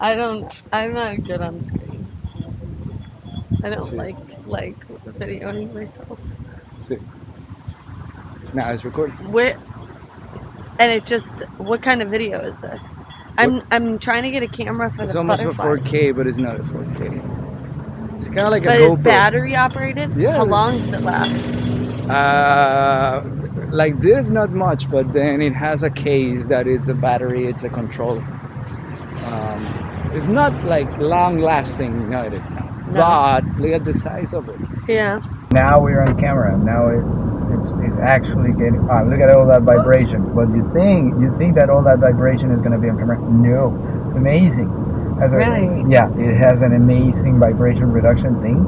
I don't. I'm not good on screen. I don't See. like like videoing myself. See. Now it's recording. Where? And it just. What kind of video is this? I'm I'm trying to get a camera for It's the almost a 4K, but it's not a 4K. It's kind of like But a it's battery operated. Yeah. How long does it last? Uh, like this, not much, but then it has a case that is a battery. It's a controller. Um, it's not like long lasting. No, it is not. No. But look at the size of it. Yeah. Now we're on camera. Now it's it's, it's actually getting. Ah, look at all that vibration. But you think you think that all that vibration is going to be on camera? No, it's amazing. Has a- Really? yeah, it has an amazing vibration reduction thing,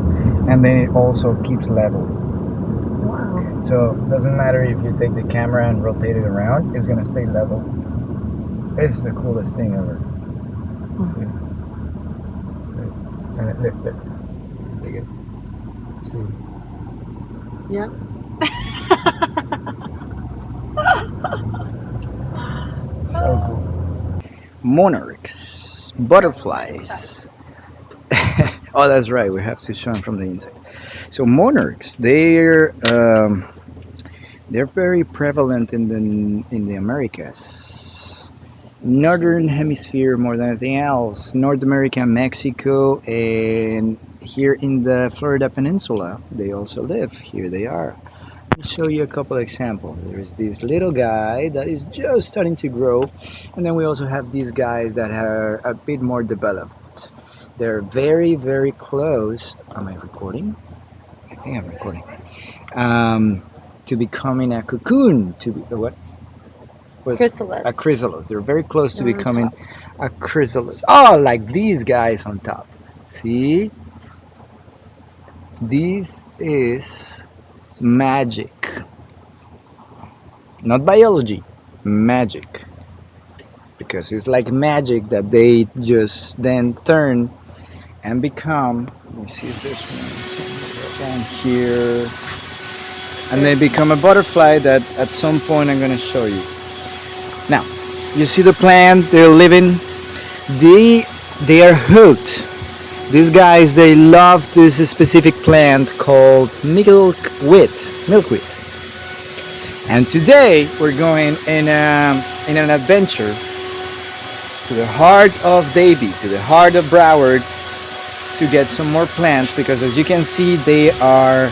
and then it also keeps level. Wow. So it doesn't matter if you take the camera and rotate it around, it's gonna stay level. It's the coolest thing ever. See? See? And it- it. See? Yeah. So cool. Monarchs, butterflies. oh, that's right. We have to show them from the inside. So monarchs, they're um, they're very prevalent in the in the Americas, northern hemisphere more than anything else. North America, Mexico, and here in the Florida Peninsula, they also live. Here they are. Me show you a couple examples. There's this little guy that is just starting to grow, and then we also have these guys that are a bit more developed. They're very, very close. Am I recording? I think I'm recording. Um, to becoming a cocoon. To be what? What's- Chrysalis. A chrysalis. They're very close to They're becoming a chrysalis. Oh, like these guys on top. See? This is magic. Not biology, magic. Because it's like magic that they just then turn and become. Let me see if this one down here. And they become a butterfly that at some point I'm gonna show you. Now, you see the plant, they're living. They they are hooked. These guys they love this specific plant called milkweed. Milkweed. And today we're going in a, in an adventure to the heart of Davie, to the heart of Broward, to get some more plants because as you can see they are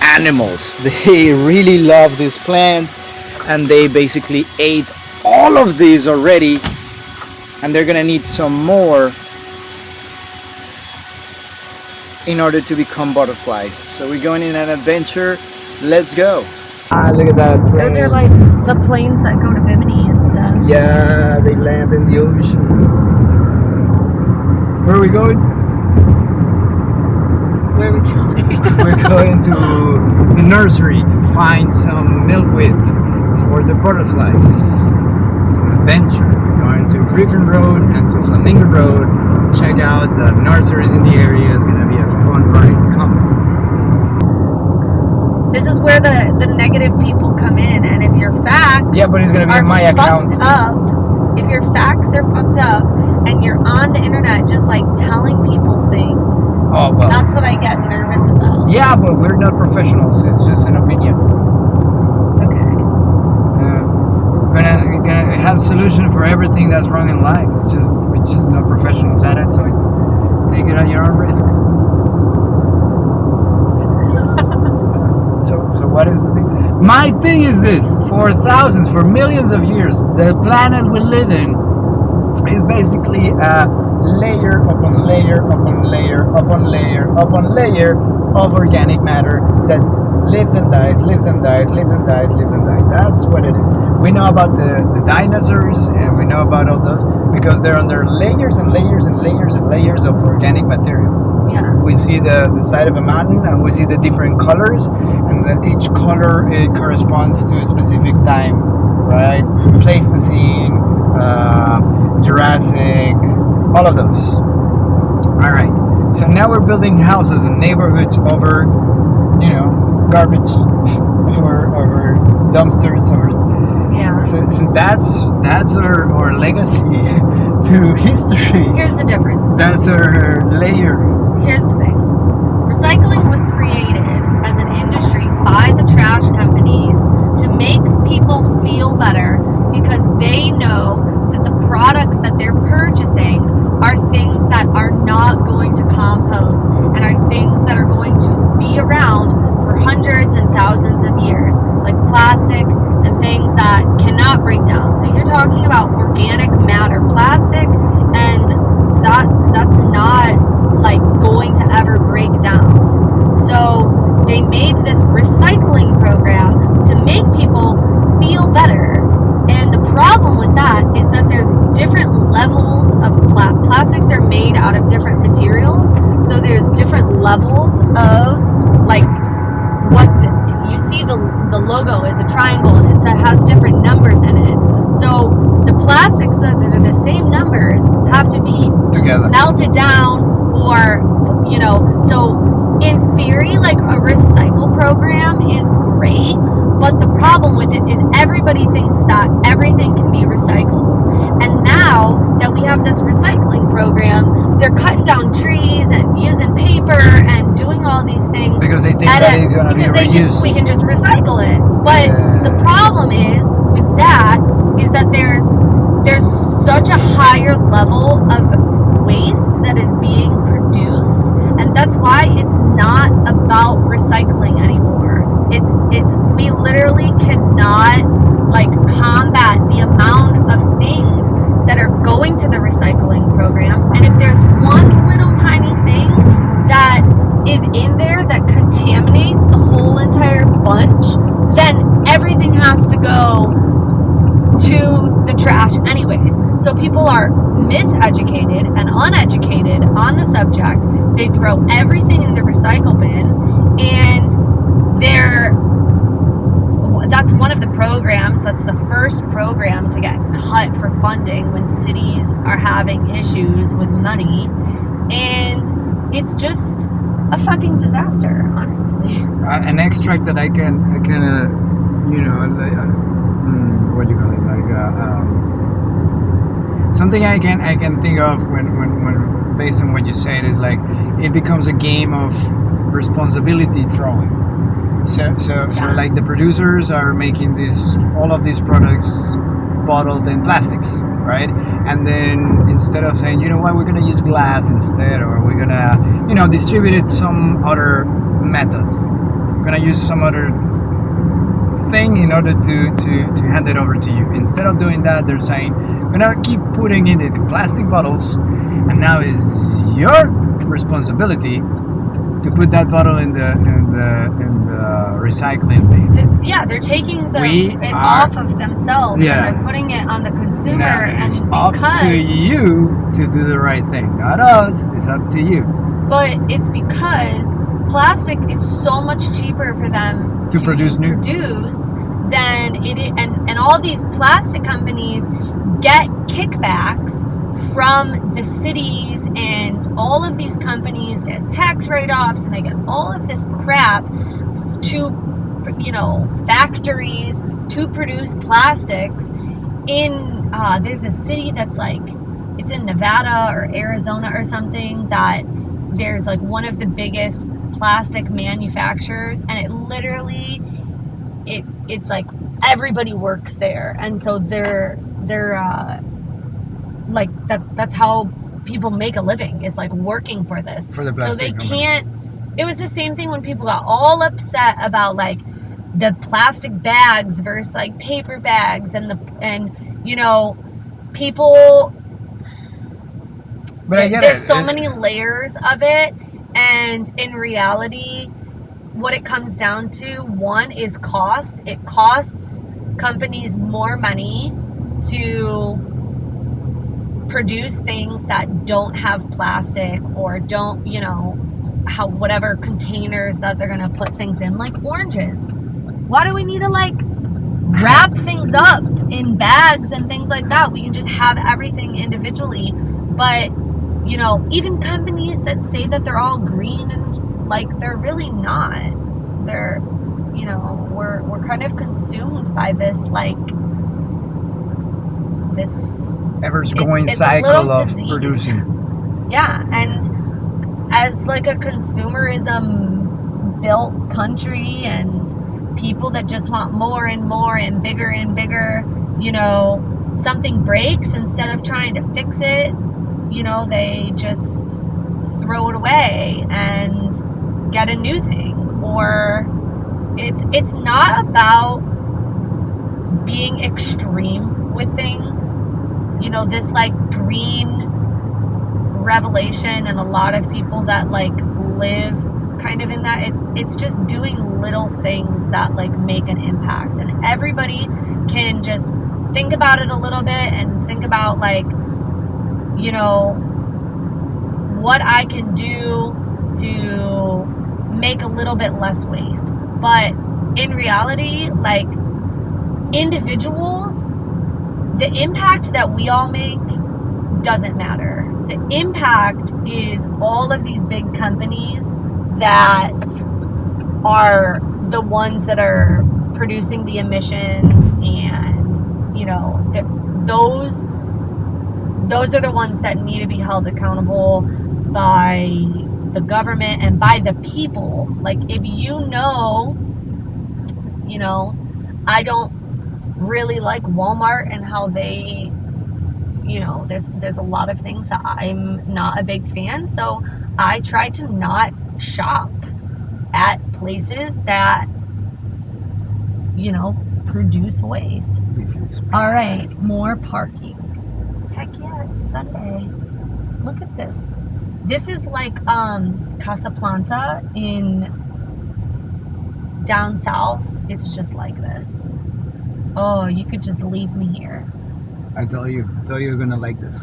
animals. They really love these plants and they basically ate all of these already and they're gonna need some more in order to become butterflies. So we're going in an adventure. Let's go. Ah, look at that plane. Those are like the planes that go to Bimini and stuff. Yeah, they land in the ocean. Where are we going? Where are we going? We're going to the nursery to find some milkweed for the butterflies. It's adventure. We're going to Griffin Road and to Flamingo Road. Check out the nurseries in the area. It's gonna be a fun ride. Come. This is where the, the negative people come in, and if your facts Yeah, but it's gonna be are on my fucked account. up, if your facts are fucked up, and you're on the internet just like telling people things, Oh well. that's what I get nervous about. Yeah, but we're not professionals. It's just an opinion. Okay. Uh, we're gonna, have solution for everything that's wrong in life. It's just we're just not professionals at it, so take it at your own risk. so, so what is the thing? My thing is this: for thousands, for millions of years, the planet we live in is basically a layer upon layer upon layer upon layer upon layer of organic matter that lives and dies, lives and dies, lives and dies, lives and dies. That's what it is. We know about the, the dinosaurs and we know about all those because they're under layers and layers and layers and layers of organic material. Yeah. We see the, the side of a mountain and we see the different colors and that each color it corresponds to a specific time, right? Pleistocene, uh, Jurassic, all of those. All right. So now we're building houses and neighborhoods over, you know, garbage, over over dumpsters, over. Yeah. So, so that's that's our, our legacy. to history. Here's the difference. That's our layer. Here's the thing. Recycling was created as an industry by the trash companies to make people feel better because they know that the products that they're purchasing are things that are not going to compost and are things that are going to be around for hundreds and thousands of years, like plastic and things that cannot break down. So you're talking about organic matter, plastic, and that that's not like going to ever break down. So they made this recycling program to make people feel better. And the problem with that is that there's different levels of pla- plastics are made out of different materials. So there's different levels of like what the, you see the the logo is a triangle and it has different numbers in it. So the plastics that, that are the same numbers have to be Together. melted down or you know so in theory like a recycle program is great but the problem with it is everybody thinks that everything can be recycled and now that we have this recycling program they're cutting down trees and using paper and doing all these things Because they think that it's gonna be because they can, we can just recycle it. But Yeah. the problem is with that is that there's there's such a higher level of waste that is being produced and that's why it's not about recycling anymore. It's it's we literally cannot like combat the amount of things that are going to the recycling programs and if there's one little tiny thing that is in there that contaminates the whole entire bunch then everything has to go to the trash anyways. So people are miseducated and uneducated on the subject. They throw everything in the recycle bin and they're that's one of the programs that's the first program to get cut for funding when cities are having issues with money and it's just a fucking disaster honestly Uh, an extract that I can, I can, uh, you know, uh, mm, what do you call it, like uh, um, something I can, I can think of when, when, when, based on what you said, is like it becomes a game of responsibility throwing. So, so, so like the producers are making these, all of these products bottled in plastics, right? And then instead of saying, you know what, we're gonna use glass instead, or we're gonna, you know, distribute it some other method. We're gonna use some other thing in order to, to, to hand it over to you. Instead of doing that, they're saying, we're gonna keep putting it in the plastic bottles, and now it's your responsibility to put that bottle in the in the in the recycling bin. Th- yeah, they're taking the, We it are- off of themselves Yeah. and they're putting it on the consumer Now, and it's up to you to do the right thing, not us. It's up to you but it's because plastic is so much cheaper for them To produce new. produce than it and and all these plastic companies get kickbacks from the cities and all of these companies get tax write-offs and they get all of this crap to you know factories to produce plastics in uh, there's a city that's like it's in Nevada or Arizona or something that there's like one of the biggest plastic manufacturers and it literally it it's like everybody works there. And so they're they're uh like that that's how people make a living is like working for this. For the so they can't it was the same thing when people got all upset about like the plastic bags versus like paper bags and the and you know people But I get there's it. so It- many layers of it and in reality what it comes down to one is cost. It costs companies more money to produce things that don't have plastic or don't you know how whatever containers that they're to put things in like oranges. Why do we need to like wrap things up in bags and things like that? We can just have everything individually. But you know even companies that say that they're all green and like they're really not. They're you know we're we're kind of consumed by this like this ever going it's a cycle of disease. producing. Yeah, and as like a consumerism built country and people that just want more and more and bigger and bigger, you know, something breaks instead of trying to fix it, you know, they just throw it away and get a new thing or it's it's not about being extreme with things. You know, this like green revelation and a lot of people that like live kind of in that it's it's just doing little things that like make an impact. And everybody can just think about it a little bit and think about like you know what I can do to make a little bit less waste. But in reality like individuals the impact that we all make doesn't matter. The impact is all of these big companies that are the ones that are producing the emissions and you know those those are the ones that need to be held accountable by the government and by the people. Like if you know you know i don't really like walmart and how they you know there's there's a lot of things that i'm not a big fan. So i try to not shop at places that you know produce waste. All right more parking. Heck yeah it's sunday. Look at this. This is like um Casaplanta in down south. It's just like this oh you could just leave me here I tell you, I tell you, you're gonna like this.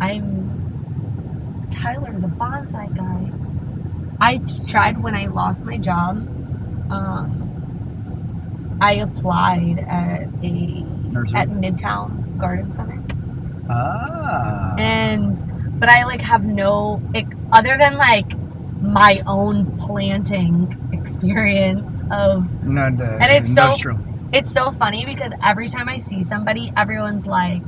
I'm Tyler, the bonsai guy. I tried when I lost my job. Um, I applied at a Nursery. at Midtown Garden Center, ah. and but I like have no like, other than like my own planting experience of Not And it's so- industrial. It's so funny because every time I see somebody, everyone's like,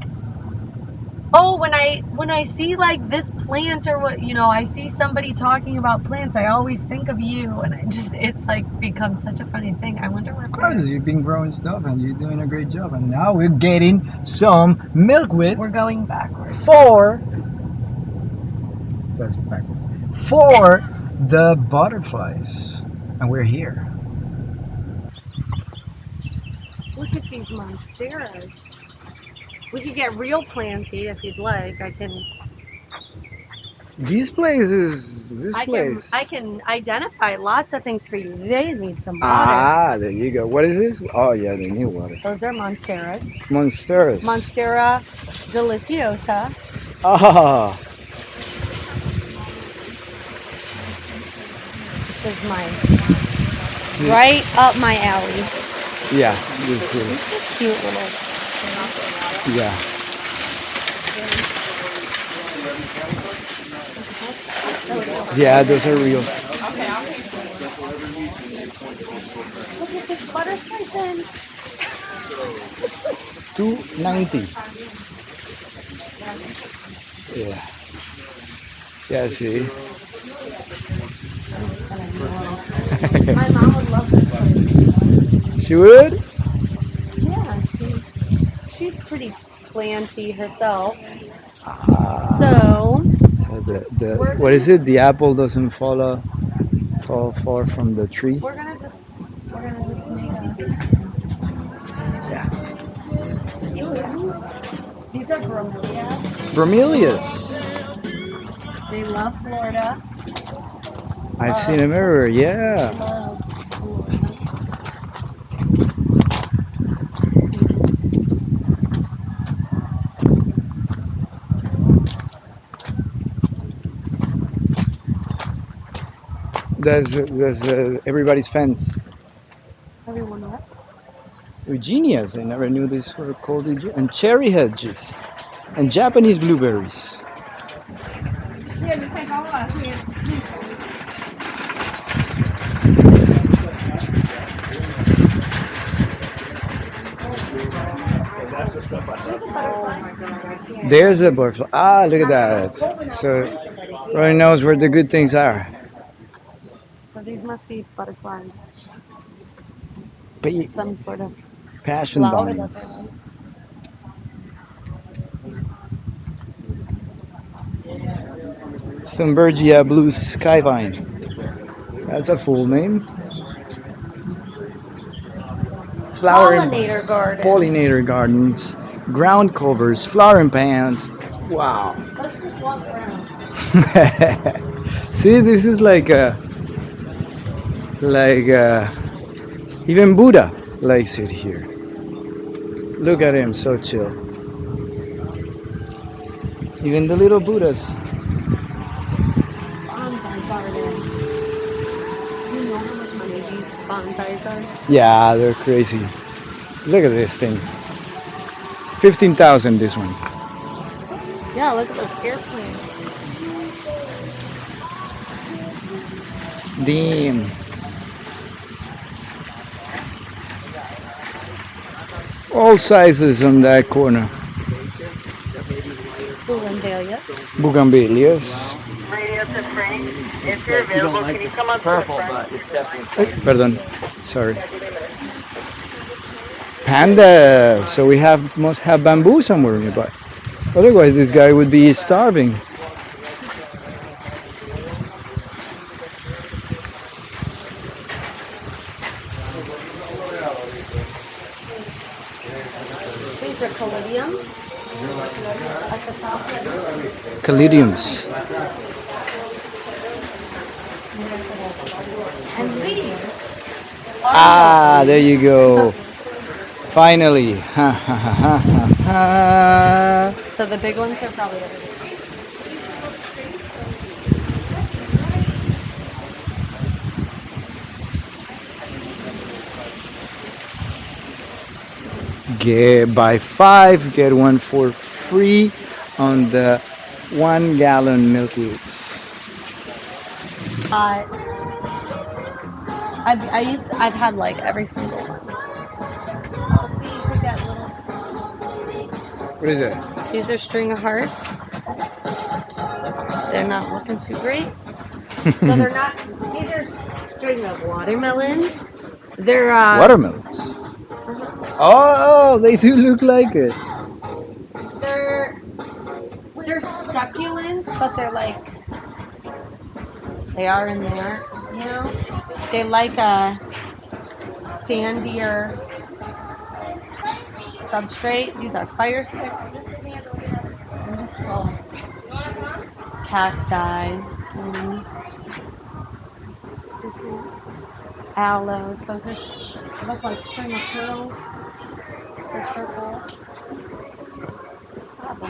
"Oh, when I when I see like this plant or what, you know, I see somebody talking about plants, I always think of you." And I just it's like become such a funny thing. I wonder what Of course, you've been growing stuff and you're doing a great job. And now we're getting some milkweed we're going backwards. for. That's backwards. For the butterflies, and we're here. Look at these monsteras. We could get real planty if you'd like. I can This place is this I can place. I can identify lots of things for you. They need some water. ah, there you go. What is this? Oh yeah, the new water. Those are monsteras. Monsters. Monstera deliciosa. Ah, This is mine. Right up my alley. Yeah. This is are cute little. yeah. Yeah, those are real. Okay. Look at this butterfly. Two ninety. Yeah. Yeah. See. My mom would love this place. She would. Yeah, she's, she's pretty planty herself. Ah. So, So the, the what is it? The apple doesn't fall uh, fall far from the tree. we're gonna just we're gonna just make a. Yeah. These are bromeliads. Bromelias. They love Florida. I've seen them everywhere. Yeah. There's there's uh, everybody's fence. Everyone what? Eugenias. I never knew these were called Eugenias. And cherry hedges. And Japanese blueberries. There's a butterfly. Ah, look at that. So, Roy knows where the good things are. These must be butterflies. But you- Some sort of passion vines. Thunbergia blue skyvine. That's a full name. Flower Pollinator garden. pollinator gardens, ground covers, flowering pans. Wow. Let's just walk around. See, this is like a, like a, even Buddha likes it here. Look at him, so chill. Even the little Buddhas. Bonsai garden. You know how much money these bonsais are? Yeah, they're crazy. Look at this thing. 15,000 this one. Yeah, look at those airplanes. Damn. All sizes on that corner. Bougainvillea. Bougainvilleas. Radio to Frank. If you're available, can you come up purple, to the front? but it's definitely Pardon. Sorry. Panda. So we have must have bamboo somewhere nearby. Otherwise, this guy would be starving. These are caladiums. At the top. Caladiums. Ah, there you go. Finally. So the big ones are probably over here. Get buy five, get one for free on the one gallon milkweeds. Uh, I've, I used I've had like every single one. See, you could get little- What is it? These are string of hearts. They're not looking too great. so they're not. These are string of watermelons. They're uh, Watermelons. Oh, they do look like it. They're succulents, but they're like they are in there. You know, they like a sandier substrate. These are fire sticks. Cacti and aloes. Those are look like string of pearls. They're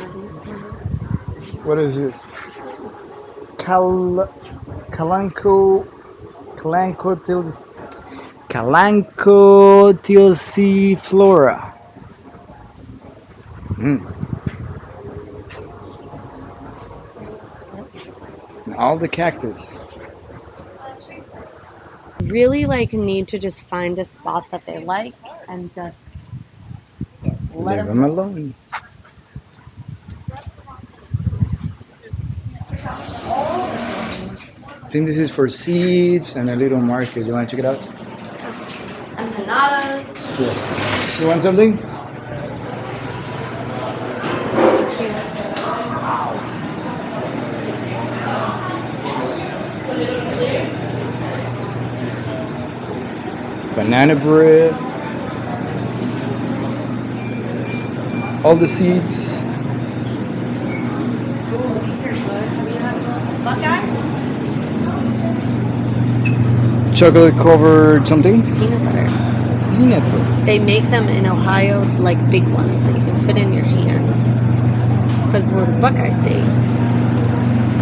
of these. What is it? Cal Calanco Calanco til Calanco. Mm. And All the cactus. really like need to just find a spot that they like and just let Leave them alone. I think this is for seeds and a little market. You want to check it out? empanadas. Yeah. You want something? Banana bread. All the seeds. Ooh, these are good. Have you Chocolate covered something? Peanut butter. Peanut butter. They make them in Ohio, like big ones that you can fit in your hand. Because we're Buckeye State.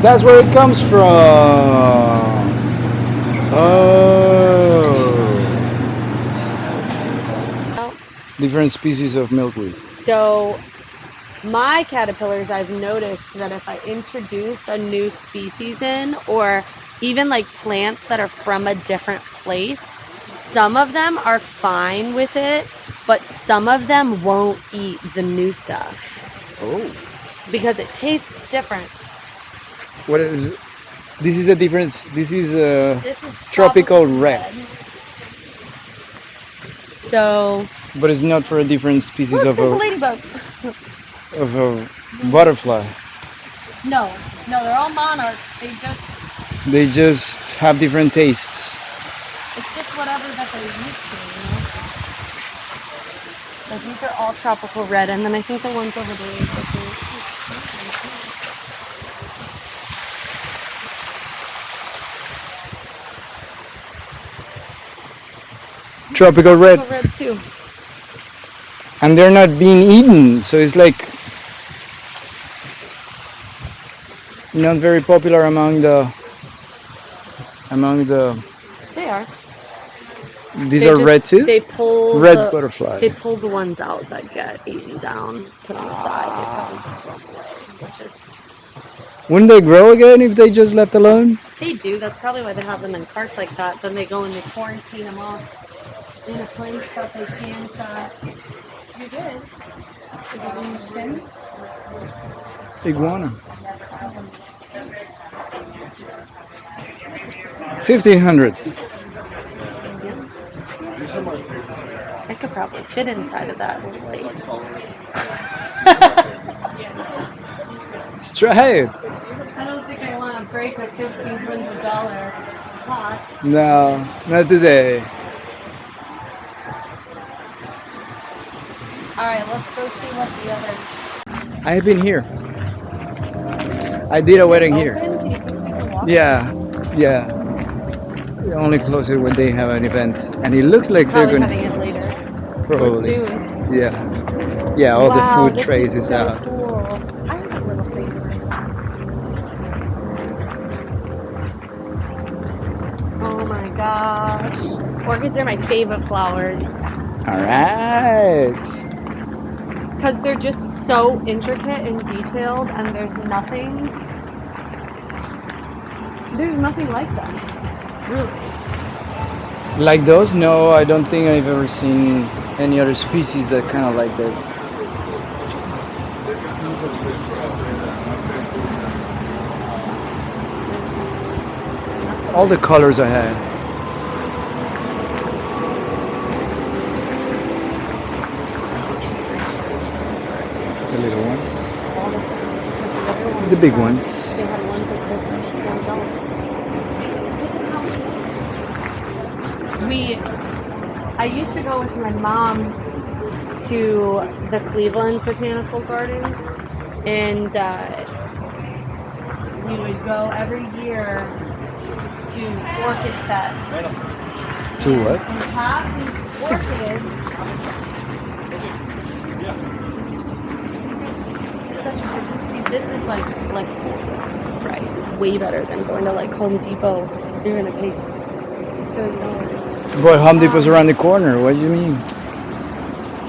That's where it comes from. Oh. Different species of milkweed. So, my caterpillars, I've noticed that if I introduce a new species in, or even like plants that are from a different place, some of them are fine with it, but some of them won't eat the new stuff Oh. because it tastes different. What is? This is a difference. This is a This is Tropical red. So but it's not for a different species look, of a ladybug. of a butterfly. No, no, they're all monarchs. They just They just have different tastes. it's just whatever that they're used to, you know. So these are all tropical red, and then I think the ones over there. Tropical red, Tropical red too. and they're not being eaten, so it's like not very popular among the among the. They are. These They are just- red too. They pull red the, butterfly. They pull the ones out that get eaten down, put on the side. They probably which is Wouldn't they grow again if they just left alone? they do. That's probably why they have them in carts like that. Then they go and they quarantine them off in a place that they can't. Uh, you did. Is it in your skin? Iguana. Fifteen hundred. I could probably fit inside of that little place. Let's try it. I don't think I want to break a fifteen hundred dollar pot. No, not today. All right, let's go see what the other. I've been here. I did a wedding here. Open? Can you just take a walk? Yeah, yeah. They Only close it when they have an event, and it looks like Probably they're gonna it later. probably. Soon. Yeah, yeah. All Wow, the food trays is so out. Cool. I like a little thing like that. Oh my gosh. Orchids are my favorite flowers All right. because they're just so intricate and detailed, and there's nothing. There's nothing like them. Really. Like those? No, I don't think I've ever seen any other species that kind of like that. All the colors I had. The little ones. The big. Ones like this and ones don't. We, I used to go with my mom to the Cleveland Botanical Gardens, and uh, we would go every year to Orchid Fest. To what? And have these Sixty. orchids. This is such a good. See, this is like like wholesale price. It's way better than going to like Home Depot. You're gonna pay thirty dollars. But Home Depot's around the corner. What do you mean?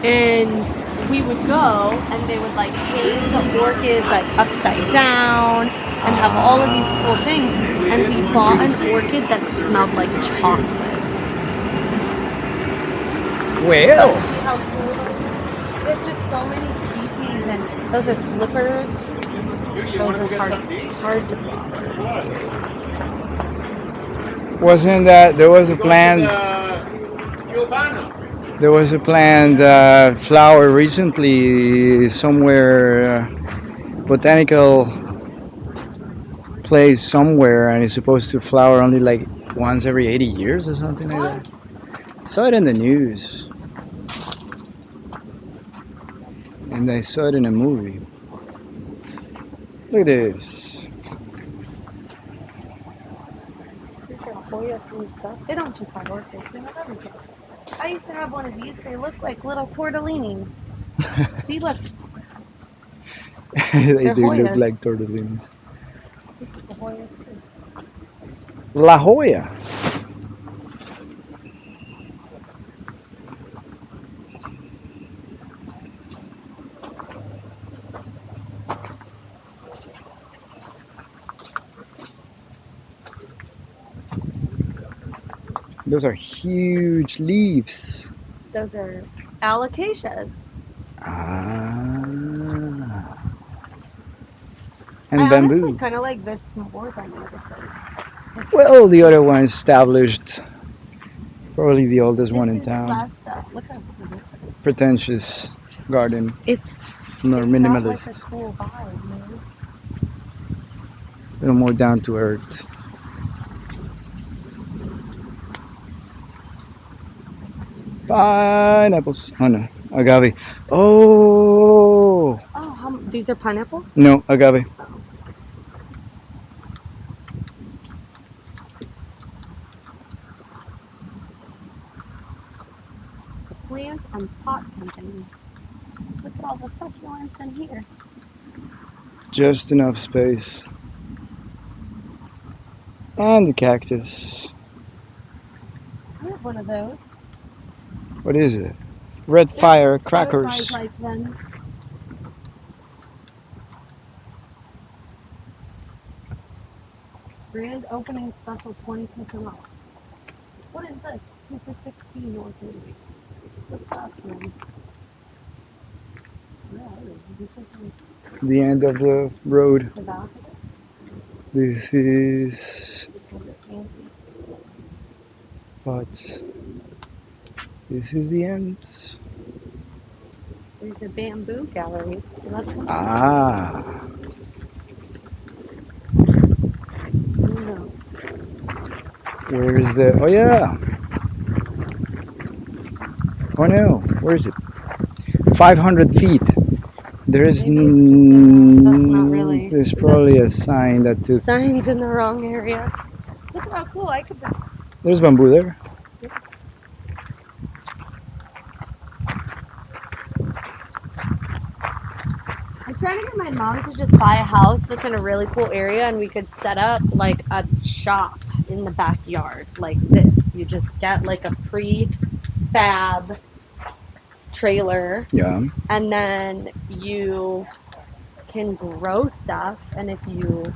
And we would go, and they would like hang the orchids like upside down, and have all of these cool things. And we bought an orchid that smelled like chocolate. Well, how cool those are? There's just so many species, and those are slippers. Those are hard, hard to flower. Wasn't that there was a planned there was a planned uh, flower recently somewhere uh, botanical place somewhere and it's supposed to flower only like once every 80 years or something like that. Saw it in the news. And I saw it in a movie. Look at this These are Hoyas and stuff. They don't just have orchids, they have everything. I used to have one of these. They look like little tortellinis. See, look. they They're do look like tortellinis This is the Hoya too. La Jolla. Those are huge leaves. Those are alocasias. Ah. And honestly bamboo. kind of like this more than the other place. Well, the other one established, probably the oldest one in town. less, uh, look how cool this is. Pretentious garden, It's more it's minimalist, like a cool vibe, man. a little more down to earth. Pineapples. Oh no, agave. Oh Oh, how, these are pineapples. no, agave. Plant and pot company. Look at all the succulents in here. Just enough space. And the cactus. I have one of those. What is it? Red fire crackers. like. Grand opening special 20% off. What is this? 2 for 16 Northeast. What's that from? Yeah, this is The end of the road. the back of it. This is Because it's fancy. but this is the end. There's a bamboo gallery. Ah. no. Where is the? Oh yeah. Oh no. Where is it? Five hundred feet. There is. That's not really- There's probably a sign that took. Signs in the wrong area. Look how cool. I could just There's bamboo there. I'm trying to get my mom to just buy a house that's in a really cool area and we could set up like a shop in the backyard like this. You just get like a prefab trailer Yeah. and then you can grow stuff and if you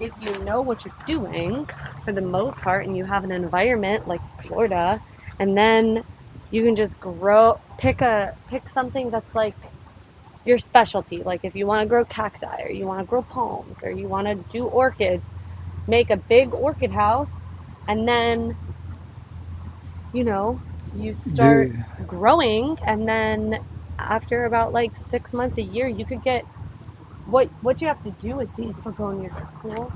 if you know what you're doing for the most part and you have an environment like Florida and then you can just grow pick a pick something that's like your specialty. Like if you want to grow cacti or you want to grow palms or you want to do orchids make a big orchid house and then you know you start Do- growing and then after about like six months a year you could get what what you have to do with these begonias are cool.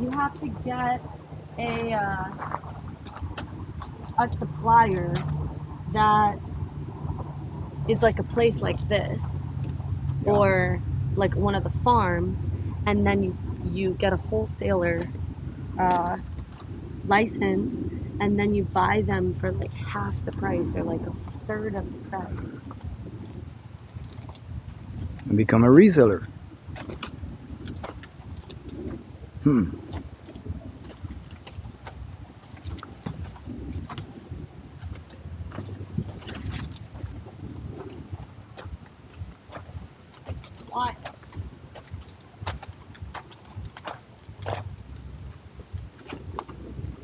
You have to get a uh, a supplier that is like a place like this Yeah. or like one of the farms and then you you get a wholesaler uh, license and then you buy them for like half the price or like a third of the price And become a reseller. Hmm.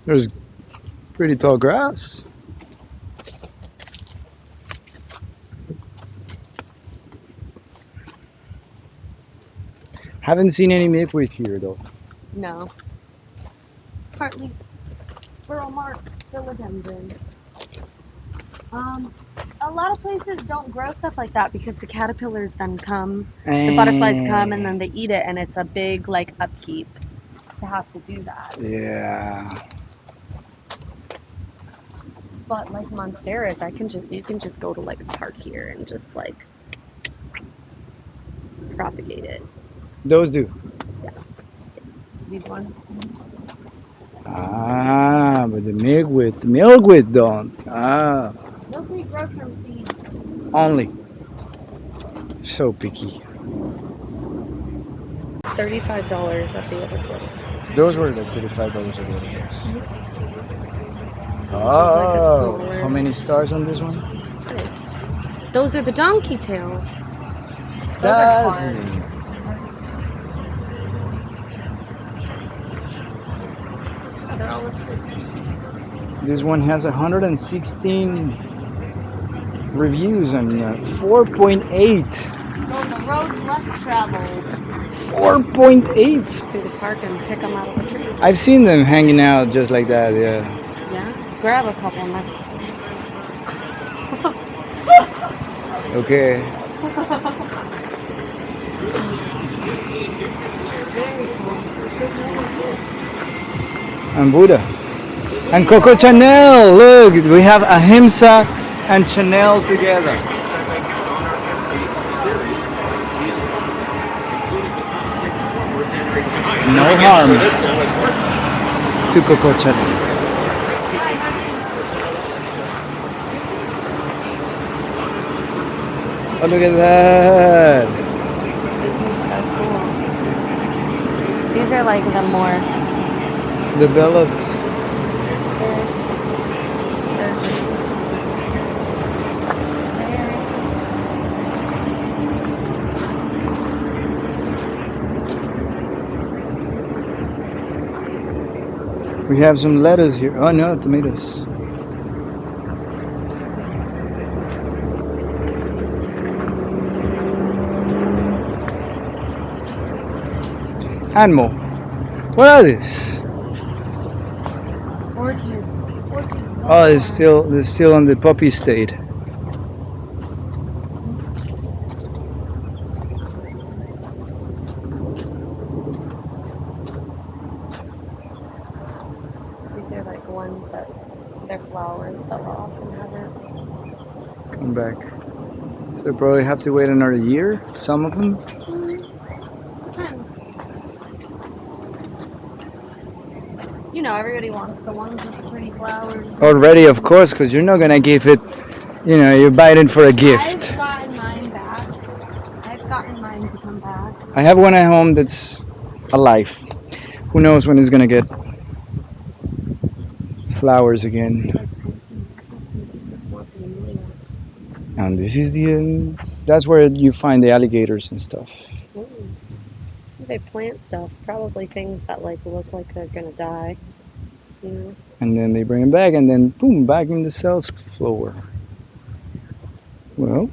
There's pretty tall grass. Haven't seen any milkweed here though. No. Partly Burle Marx, philodendron. Um, a lot of places don't grow stuff like that because the caterpillars then come, the butterflies come, and then they eat it, and it's a big like upkeep to have to do that. Yeah. But like monsteras, I can just you can just go to like a park here and just like propagate it. Those do. These ones. Ah, but the milkweed, the milkweed don't. Ah, Milkweed grows from seeds. only. So picky. Thirty-five dollars at the other place. Those were like thirty-five dollars at the other place. like a Oh, smaller. how many stars on this one? Six. Those are the donkey tails. Those That's hard. They're all with This one has 116 reviews and uh, 4.8. Go the road less traveled. 4.8. Through the park and pick them out of the trees. I've seen them hanging out just like that, yeah. Grab a couple next. Okay. And Buddha. And Coco Chanel, look, we have Ahimsa and Chanel together. No harm to Coco Chanel. Oh, look at that. This is so cool. These are like the more. Developed. They're, they're. We have some lettuce here. Oh no, tomatoes. Animal. What are these? Orchids. Orchids. Oh, they're still they're still on the puppy state. These are like ones that their flowers fell off and haven't. Come back. So probably have to wait another year. Some of them. Depends. You know, everybody wants the ones with the pretty flowers. Already, of course, because you're not gonna give it. You know, you buy it for a I've gift. gotten mine back. I've gotten mine to come back. I have one at home that's alive. Who knows when it's gonna get flowers again? And this is the um, that's where you find the alligators and stuff. Ooh. They plant stuff, probably things that like look like they're gonna die. And then they bring them back, and then boom, back in the cells floor. Well,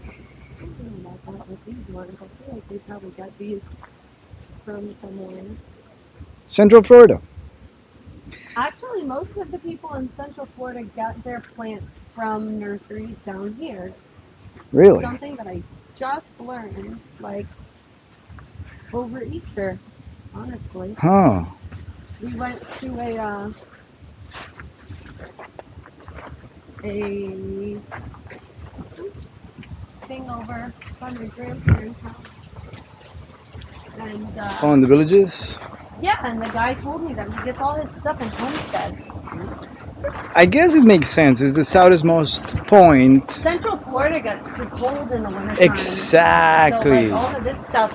I don't know about that with these ones. I feel like they probably got these from somewhere. Central Florida. Actually, most of the people in Central Florida get their plants from nurseries down here. Really? Something that I just learned, like over Easter. Honestly, Huh. we went to a uh, a thing over by my grandparents' house, and uh, Oh, in the villages? yeah, and the guy told me that he gets all his stuff in Homestead. I guess it makes sense. It's the southernmost point. Central Florida gets too cold in the winter. Exactly. So like all of this stuff,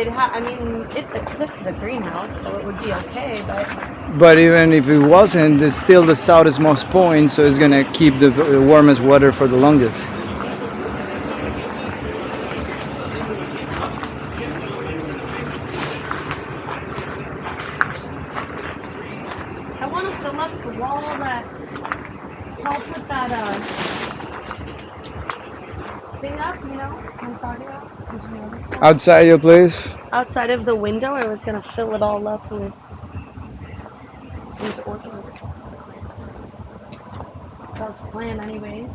it ha- I mean, it's a, this is a greenhouse, so it would be okay. But But even if it wasn't, it's still the southernmost point, so it's gonna keep the warmest weather for the longest. I want us to look the wall that helped with that uh thing up. You know I'm talking about? Did you notice that? Outside your place? Outside of the window, I was gonna fill it all up with with orchids. That was the plan, anyways.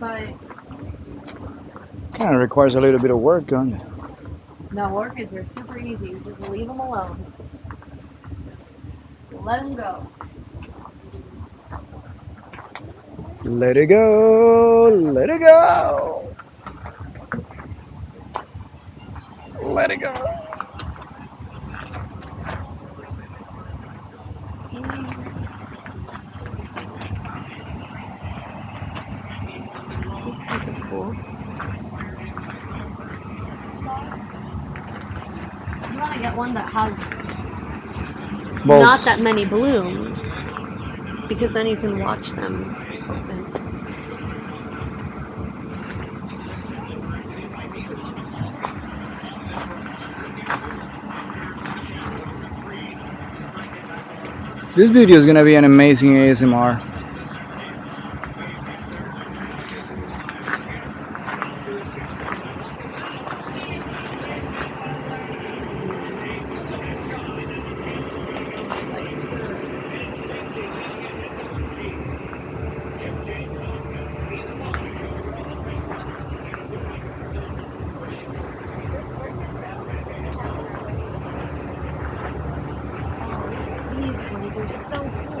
But Kind of requires a little bit of work on it. no, orchids are super easy. You just leave them alone. Let them go. Let it go, let it go. Let it go. These guys are cool. You want to get one that has not that many blooms because then you can watch them open. This video is gonna be an amazing ASMR. These ones are so cool.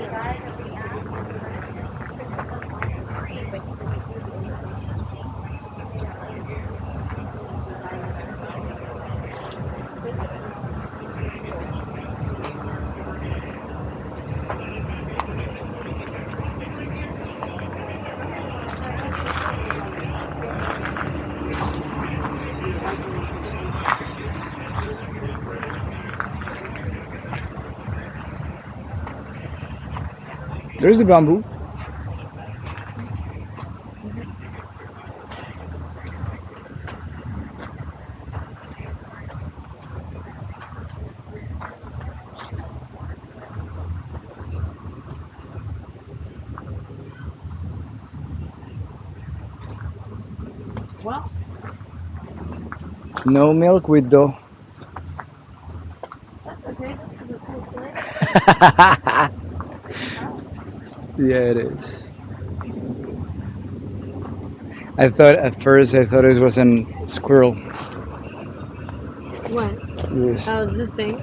There's the bamboo. Well, No milkweed though. that's okay. This is a cool place. Yeah, it is. I thought at first I thought it was a squirrel. What? This. Oh, the thing.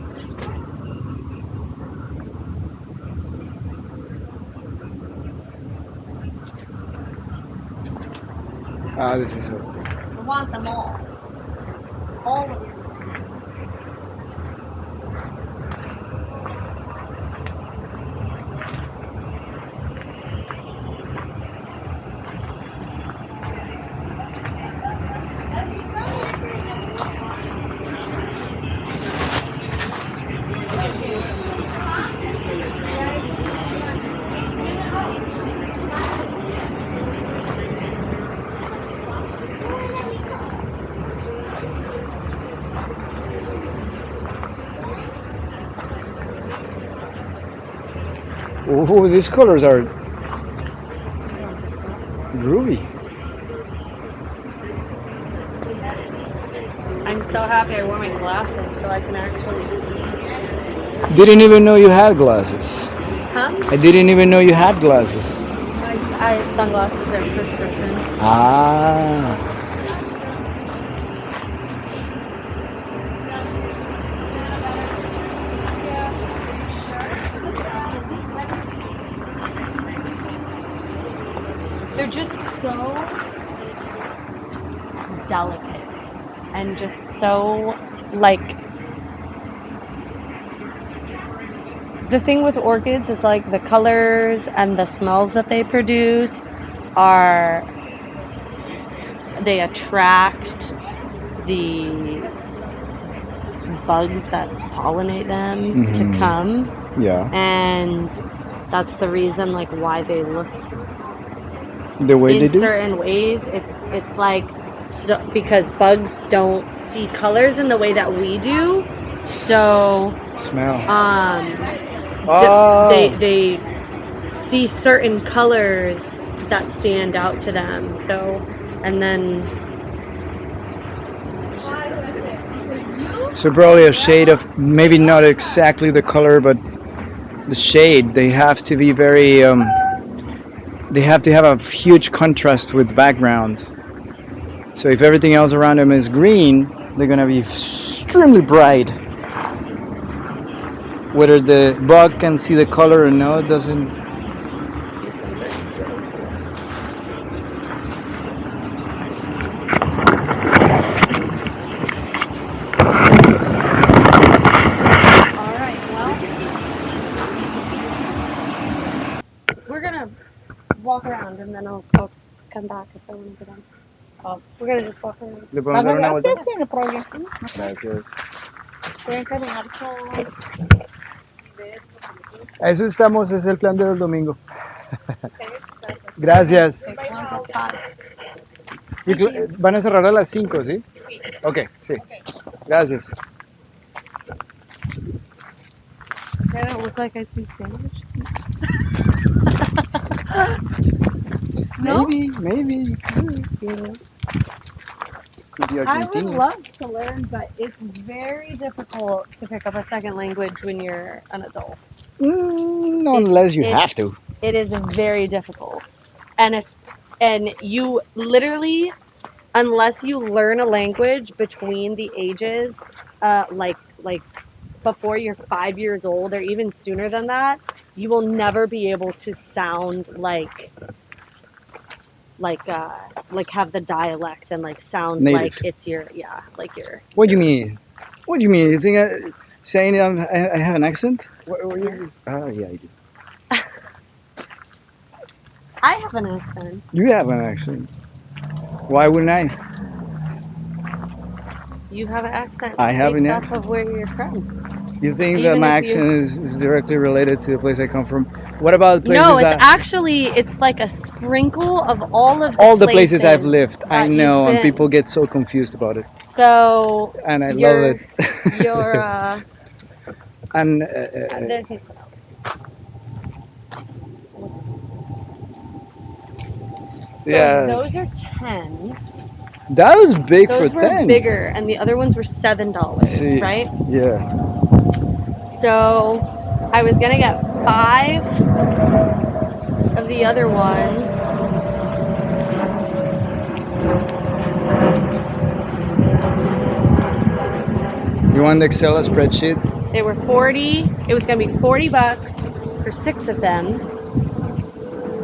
Ah, this is a I want them all. All of them. Oh, these colors are groovy. I'm so happy I wore my glasses so I can actually see. Didn't even know you had glasses. Huh? I didn't even know you had glasses. I, I sunglasses are prescription. Ah. They're just so delicate and just so like the thing with orchids is like the colors and the smells that they produce are they attract the bugs that pollinate them to Mhm. come Yeah. and that's the reason like why they look The way they in do. certain ways it's it's like so because bugs don't see colors in the way that we do so Smell. um d- Oh. they they see certain colors that stand out to them so and then So probably a shade of maybe not exactly the color, but the shade. They have to be very. Um, they have to have a huge contrast with background. So if everything else around them is green, they're gonna be extremely bright. Whether the bug can see the color or no, it doesn't. walk around and then I'll, I'll come back if I want to get on. Just walk around. ¿Le podemos dar una vuelta? Sí, no problema. Gracias. Pueden caminar eso estamos, es el plan del domingo. Gracias. Y Van a cerrar a las 5, ¿sí? Ok, sí. Gracias. I don't look like I speak Spanish. no. Maybe, maybe you could. You know. Could be I would love to learn, but it's very difficult to pick up a second language when you're an adult. Mm, unless you have to. It is very difficult, and it's, and you literally, unless you learn a language between the ages, uh, like like before you're five years old or even sooner than that, you will never be able to sound like like uh like have the dialect and like sound Native. like it's your yeah like your What do you mean? What do you mean? You think I, saying um, I, I have an accent? What, what you, ah, yeah, I do. I have an accent. You have an accent. Why wouldn't I? You have an accent. I have an accent. of where you're from. You think that my accent is, is directly related to the place I come from? What about places No, it's that actually it's like a sprinkle of all of the all the places I've lived? I know, and people get so confused about it, So and I love it. you're uh, and uh, uh, uh, yeah, so those are ten. That was big Those for were ten. bigger, and the other ones were seven dollars, right? Yeah, So I was gonna get five of the other ones. you want the Excel spreadsheet? They were 40. It was going to be 40 bucks for six of them.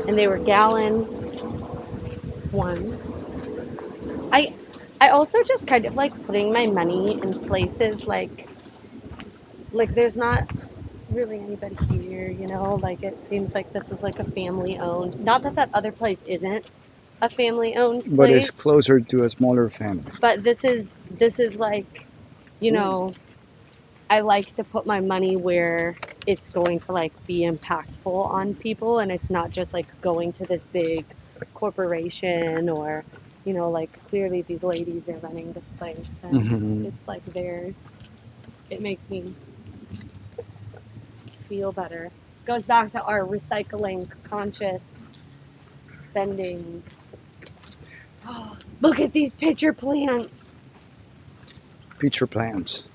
And they were gallon ones. I also just kind of like putting my money in places like like there's not really anybody here, you know, like it seems like this is like a family owned. Not that that other place isn't a family owned place But it's closer to a smaller family. but this is this is like you know i like to put my money where it's going to like be impactful on people and it's not just like going to this big corporation or you know like clearly these ladies are running this place and Mhm. it's like theirs it makes me feel better goes back to our recycling conscious spending look at these pitcher plants Pitcher plans.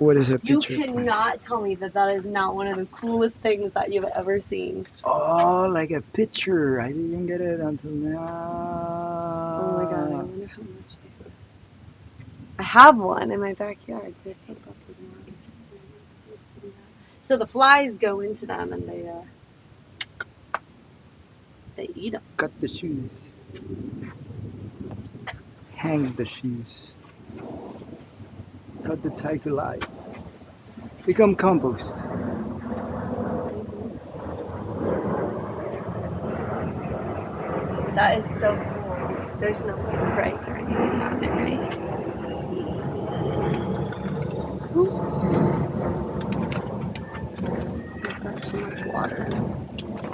What is a You cannot tell me that that is not one of the coolest things that you've ever seen. Oh, like a picture. I didn't get it until now. Oh my god, I wonder how much they. I have one in my backyard. They're up in the water. They're not supposed to do that. So the flies go into them and they uh, they eat them. Cut the shoes. Hang the shoes. Cut the to life. Become compost. That is so cool. There's no price or anything on it, right? He's got too much water.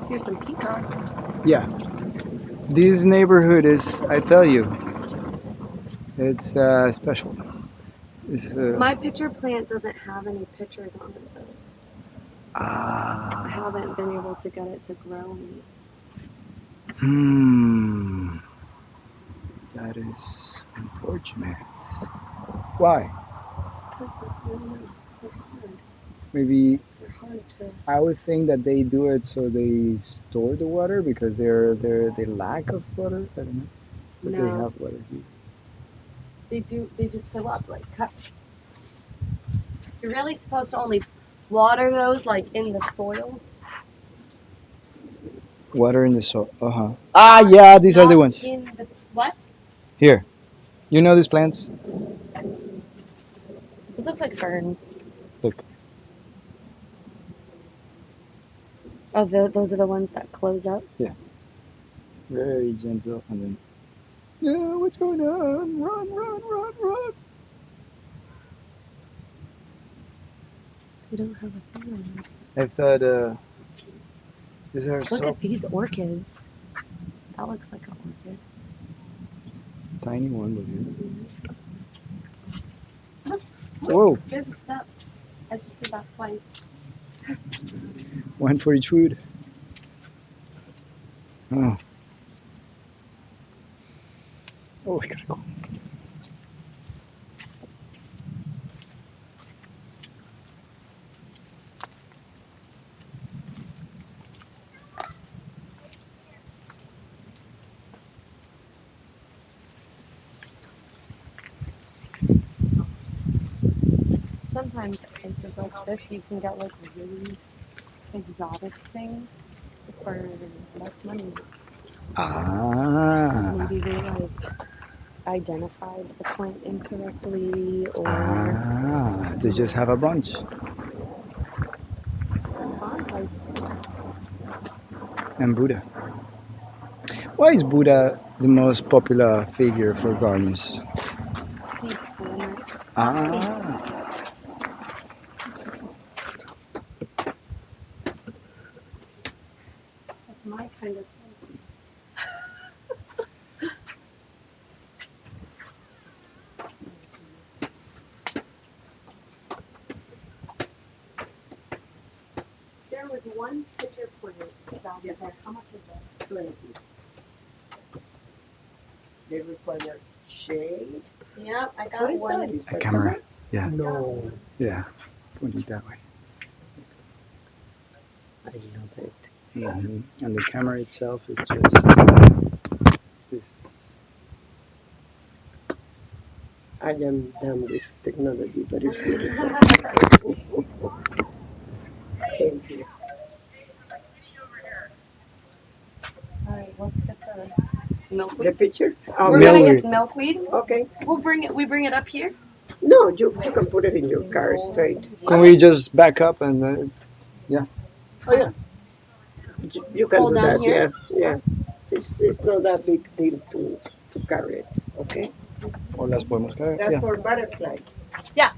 Here's some peacocks. Yeah. This neighborhood is, I tell you, it's uh, special. It's, uh, My pitcher plant doesn't have any pictures on it though. I ah, haven't been able to get it to grow any. hmm. That is unfortunate. Why? Because I don't know, they're hard. Maybe They're hard to. I would think that they do it so they store the water because they're they're they lack of water. I don't know, but they have water. Here. They do. They just fill up like cups. You're really supposed to only water those like in the soil. Water in the soil. Uh huh. Ah, yeah, these are the ones. In the, what? Here, you know these plants? These look like ferns. Look. Oh, the, those are the ones that close up. Yeah. Very gentle, and then. Yeah, what's going on? Run, run, run, run! They don't have a thing on them. I thought, uh, these are Look so at these orchids. That looks like an orchid. tiny one, but yeah. Whoa, There's a step. I just did that twice. one for each food. Oh. Oh, we gotta go. Sometimes places like this, you can get like really exotic things for less money. Ah. Maybe they like identified the plant incorrectly or Ah, they just have a bunch. And Buddha. Why is Buddha the most popular figure for gardens? Ah. There was one pitcher plant down there. How much is that? Twenty. They require shade. Yep, I got is one. A camera. Yeah. No, Yeah. Point it that way. I love it. hmm And the camera itself is just this. I am done with technology, but it's beautiful. Thank you. Alright, let's get the milkweed. The picture? Oh, We're Milk- gonna Milkweed. get the milkweed. okay. We'll bring it. We bring it up here. No, you, you can put it in your car straight. Can we just back up and uh, You, you can Hold do that, here? yeah, yeah. It's, it's not that big deal to, to carry it, okay? o las podemos caer? That's Yeah. for butterflies. Yeah.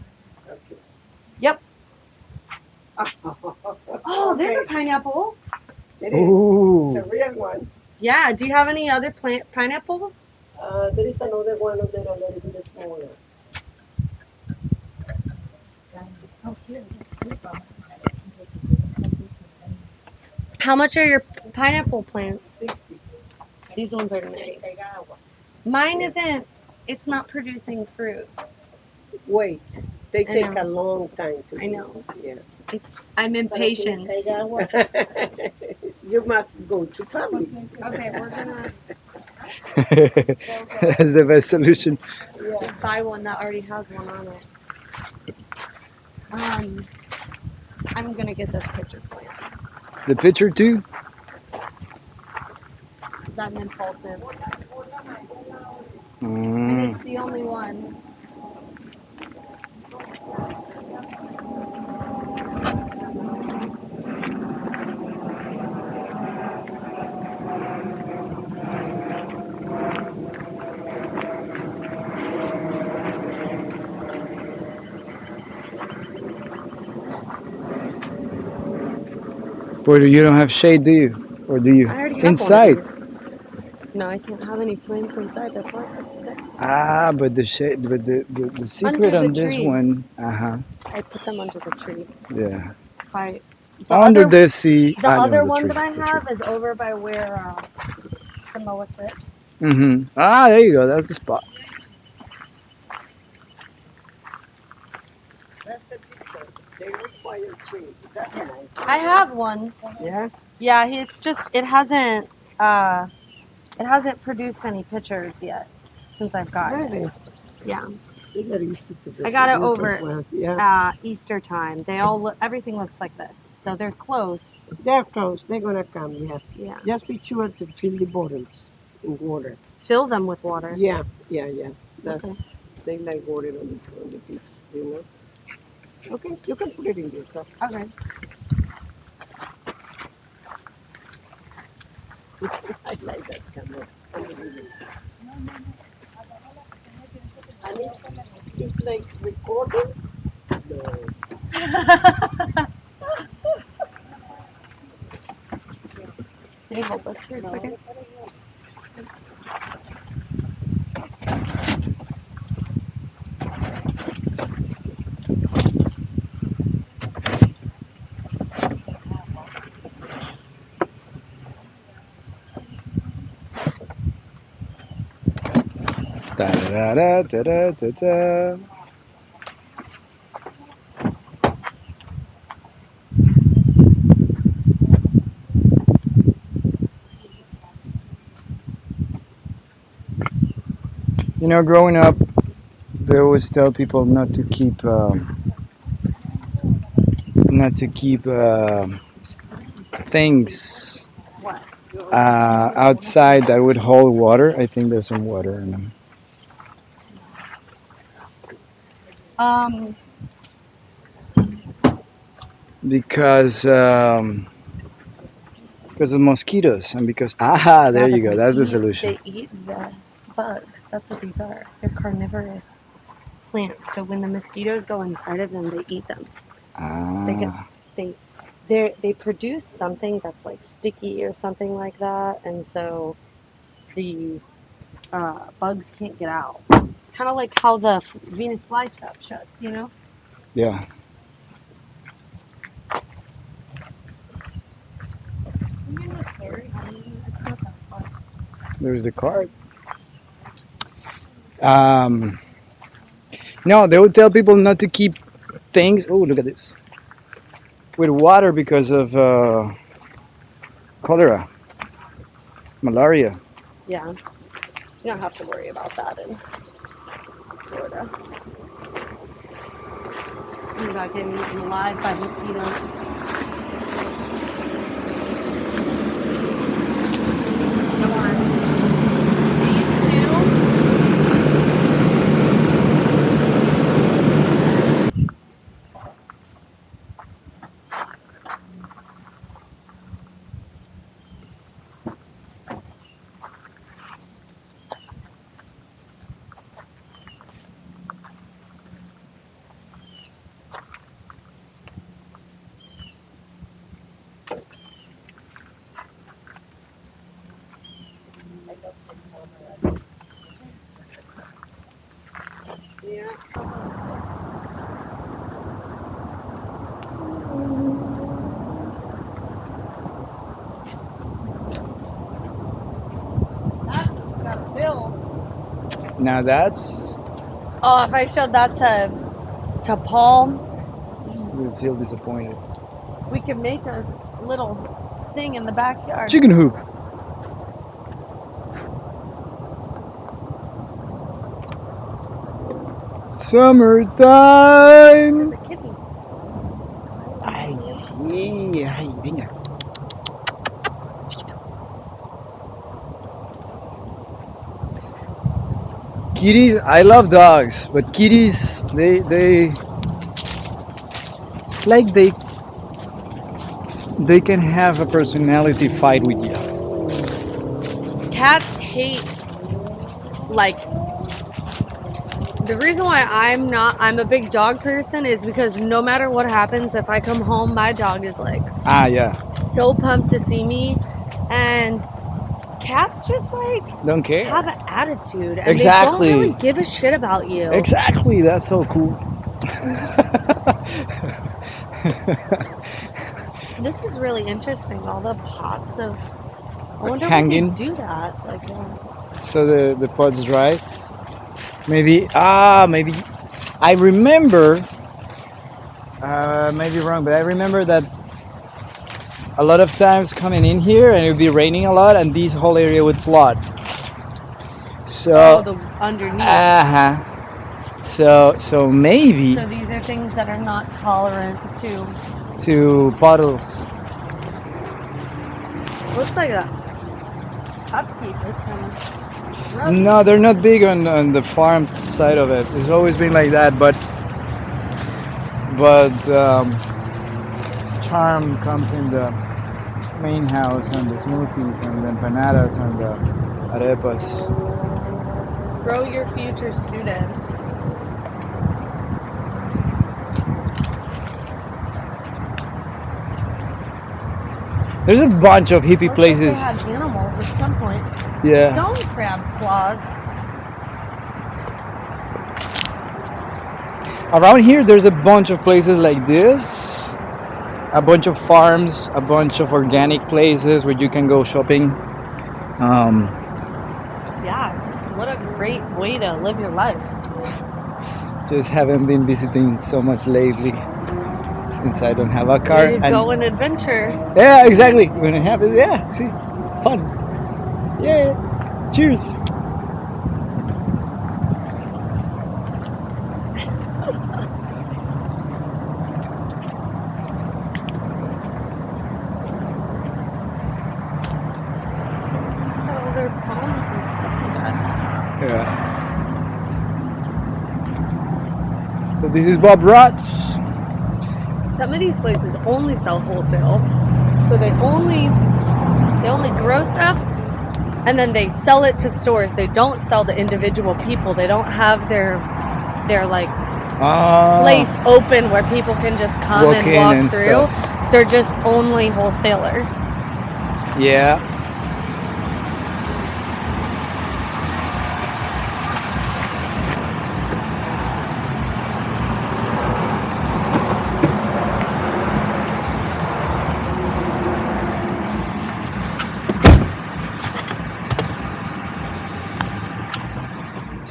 Okay. Yep. Oh, Oh, there's a pineapple. It is. Ooh. It's a real one. Yeah. Do you have any other plant pineapples? Uh, there is another one of them a little bit smaller. How much are your pineapple plants? Sixty. These ones are nice. Mine isn't. It's not producing fruit. Wait, they I take know. a long time to I do. know. Yes. It's. I'm impatient. you must go to Publix. Okay, we're gonna That's the best solution. just buy one that already has one on it. Um, I'm gonna get this pitcher plant. The picture too? Is that an impulsive? And Mm. it's the only one. Boy, you don't have shade, do you? Or do you? I already have Inside. One of these. No, I can't have any plants inside. That's why it's sick. Ah, but the shade, but the, the, the secret the on this one, uh huh, I put them under the tree. yeah. By the Under other, the sea. the other one that I have is over by where uh, Samoa sits. Mm-hmm. Ah, there you go. That's the spot. That's the picture. They require tree. I have one. Yeah? Yeah, it's just it hasn't uh, it hasn't produced any pictures yet since I've gotten it. Yeah, It's very easy to I got it over. Yeah. uh, Easter time. They all look, everything looks like this, so they're close. They're close. They're gonna come, yeah. Yeah, Just be sure to fill the bottles in water. fill them with water. Yeah, yeah, yeah. That's Okay. they like water on the on the beach, you know. Okay, you can put it in your cup. Okay. I like that camera. And it's, it's like recording. No. Can you hold this for a second? Da-da-da-da-da-da-da. You know, growing up, they always tell people not to keep, um, not to keep um things uh, outside that would hold water. I think there's some water in them. Um, because um, because of mosquitoes and because aha there yeah, you go that's the solution They eat the bugs. That's what these are. They're carnivorous plants. So when the mosquitoes go inside of them, they eat them. Ah. They get ah, they they they produce something that's like sticky or something like that, and so the uh, bugs can't get out. It's kind of like how the Venus flytrap shuts, you know. yeah. There's the card um, no they would tell people not to keep things oh look at this. With water because of uh, cholera. Malaria. Yeah, you don't have to worry about that in Florida. You're not getting eaten alive by mosquitoes. Come on. Now that's Oh, if I showed that to to Paul, you feel disappointed. we could make a little thing in the backyard. chicken hoop. Summertime Kitties, I love dogs, but kitties, they, they, it's like they, they can have a personality fight with you. Cats hate like the reason why I'm not I'm a big dog person is because no matter what happens, if I come home, my dog is like Ah, yeah, so pumped to see me and cats just like don't care. have an attitude and Exactly. they don't really give a shit about you. Exactly, that's so cool. This is really interesting. All the pots of I wonder Hanging. do that. Like uh, so the the pod's dry. Maybe ah maybe I remember uh, maybe wrong, but I remember that a lot of times coming in here and it would be raining a lot and this whole area would flood. oh, So the underneath. uh huh. So so maybe so these are things that are not tolerant to. to puddles. Looks like a upkeep. It's kind of rough. No, they're not big on, on the farm side of it. It's always been like that, but but um, charm comes in the main house and the smoothies and the empanadas and the arepas. Grow your future students. There's a bunch of hippie Looks like places. They had animals at some point. Yeah. Stone crab claws. Around here, there's a bunch of places like this. A bunch of farms, a bunch of organic places where you can go shopping. Um, Yeah, what a great way to live your life. Just haven't been visiting so much lately since I don't have a car. You and- go on adventure. yeah, exactly. When it happens, yeah, see, fun. Yeah. Cheers. Oh, their palms and stuff like that. Yeah. So this is Bob Rots. Some of these places only sell wholesale, so they only they only grow stuff, and then they sell it to stores. They don't sell to individual people. They don't have their their like Ah, place open where people can just come and walk and through. stuff. They're just only wholesalers. Yeah.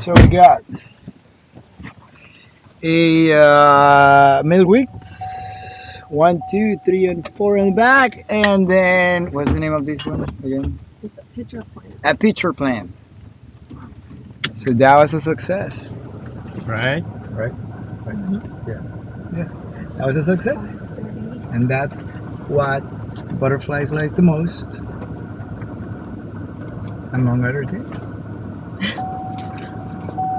So we got a uh, milkweeds, one, two, three, and four in the back, and then what's the name of this one again? It's a pitcher plant. A pitcher plant. So that was a success. Right? Right? Yeah. Yeah. That was a success, and that's what butterflies like the most, among other things.